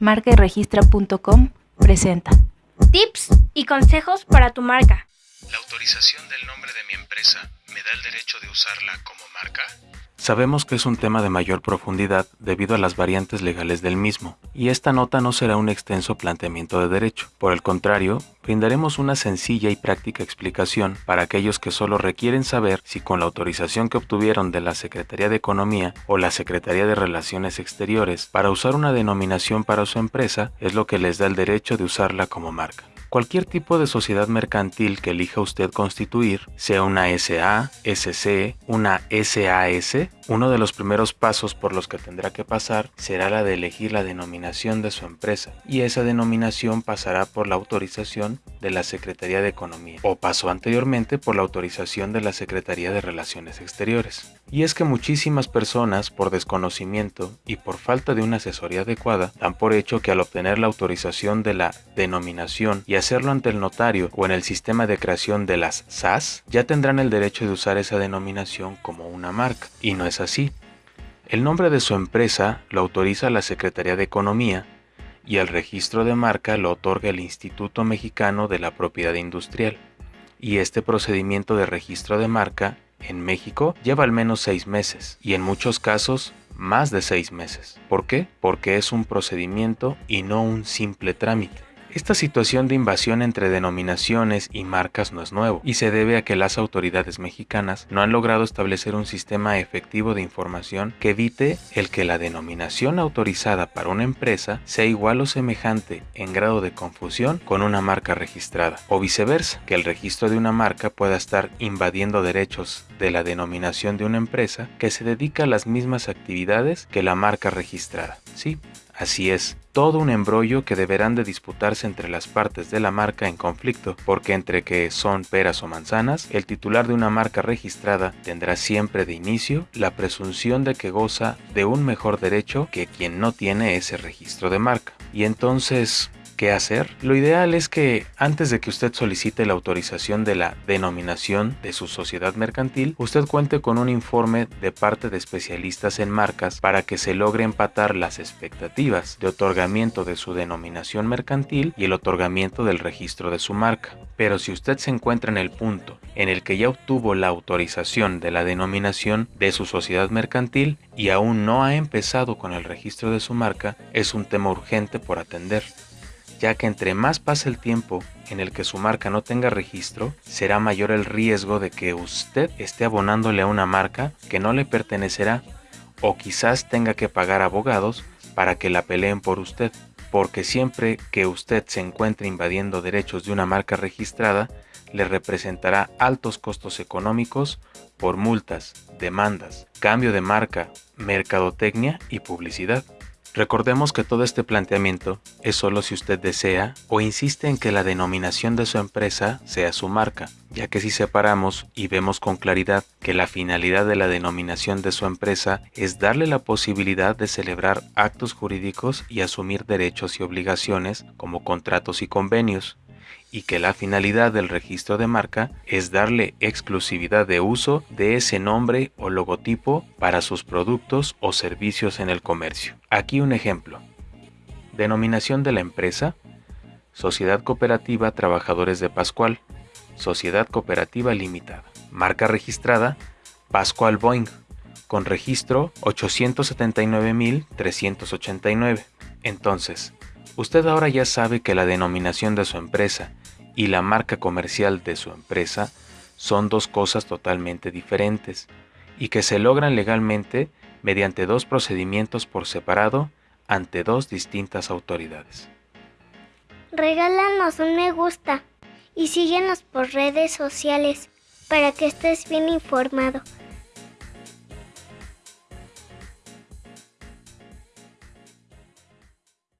marcaregistra.com presenta Tips y consejos para tu marca. ¿La autorización del nombre de mi empresa me da el derecho de usarla como marca? Sabemos que es un tema de mayor profundidad debido a las variantes legales del mismo, y esta nota no será un extenso planteamiento de derecho. Por el contrario, brindaremos una sencilla y práctica explicación para aquellos que solo requieren saber si con la autorización que obtuvieron de la Secretaría de Economía o la Secretaría de Relaciones Exteriores para usar una denominación para su empresa es lo que les da el derecho de usarla como marca. Cualquier tipo de sociedad mercantil que elija usted constituir, sea una SA, SC, una SAS, uno de los primeros pasos por los que tendrá que pasar será la de elegir la denominación de su empresa y esa denominación pasará por la autorización de la Secretaría de Economía o pasó anteriormente por la autorización de la Secretaría de Relaciones Exteriores. Y es que muchísimas personas por desconocimiento y por falta de una asesoría adecuada dan por hecho que al obtener la autorización de la denominación y hacerlo ante el notario o en el sistema de creación de las SAS, ya tendrán el derecho de usar esa denominación como una marca. Y no es así. El nombre de su empresa lo autoriza la Secretaría de Economía y el registro de marca lo otorga el Instituto Mexicano de la Propiedad Industrial. Y este procedimiento de registro de marca en México lleva al menos seis meses y en muchos casos más de seis meses. ¿Por qué? Porque es un procedimiento y no un simple trámite. Esta situación de invasión entre denominaciones y marcas no es nuevo y se debe a que las autoridades mexicanas no han logrado establecer un sistema efectivo de información que evite el que la denominación autorizada para una empresa sea igual o semejante en grado de confusión con una marca registrada o viceversa, que el registro de una marca pueda estar invadiendo derechos de la denominación de una empresa que se dedica a las mismas actividades que la marca registrada. Sí, Así es, todo un embrollo que deberán de disputarse entre las partes de la marca en conflicto, porque entre que son peras o manzanas, el titular de una marca registrada tendrá siempre de inicio la presunción de que goza de un mejor derecho que quien no tiene ese registro de marca. Y entonces, qué hacer? Lo ideal es que antes de que usted solicite la autorización de la denominación de su sociedad mercantil, usted cuente con un informe de parte de especialistas en marcas para que se logre empatar las expectativas de otorgamiento de su denominación mercantil y el otorgamiento del registro de su marca. Pero si usted se encuentra en el punto en el que ya obtuvo la autorización de la denominación de su sociedad mercantil y aún no ha empezado con el registro de su marca, es un tema urgente por atender ya que entre más pase el tiempo en el que su marca no tenga registro, será mayor el riesgo de que usted esté abonándole a una marca que no le pertenecerá o quizás tenga que pagar abogados para que la peleen por usted, porque siempre que usted se encuentre invadiendo derechos de una marca registrada, le representará altos costos económicos por multas, demandas, cambio de marca, mercadotecnia y publicidad. Recordemos que todo este planteamiento es solo si usted desea o insiste en que la denominación de su empresa sea su marca, ya que si separamos y vemos con claridad que la finalidad de la denominación de su empresa es darle la posibilidad de celebrar actos jurídicos y asumir derechos y obligaciones como contratos y convenios, y que la finalidad del registro de marca es darle exclusividad de uso de ese nombre o logotipo para sus productos o servicios en el comercio. Aquí un ejemplo. Denominación de la empresa. Sociedad Cooperativa Trabajadores de Pascual. Sociedad Cooperativa Limitada. Marca registrada. Pascual Boeing. Con registro 879.389. Entonces, usted ahora ya sabe que la denominación de su empresa y la marca comercial de su empresa son dos cosas totalmente diferentes y que se logran legalmente mediante dos procedimientos por separado ante dos distintas autoridades. Regálanos un me gusta y síguenos por redes sociales para que estés bien informado.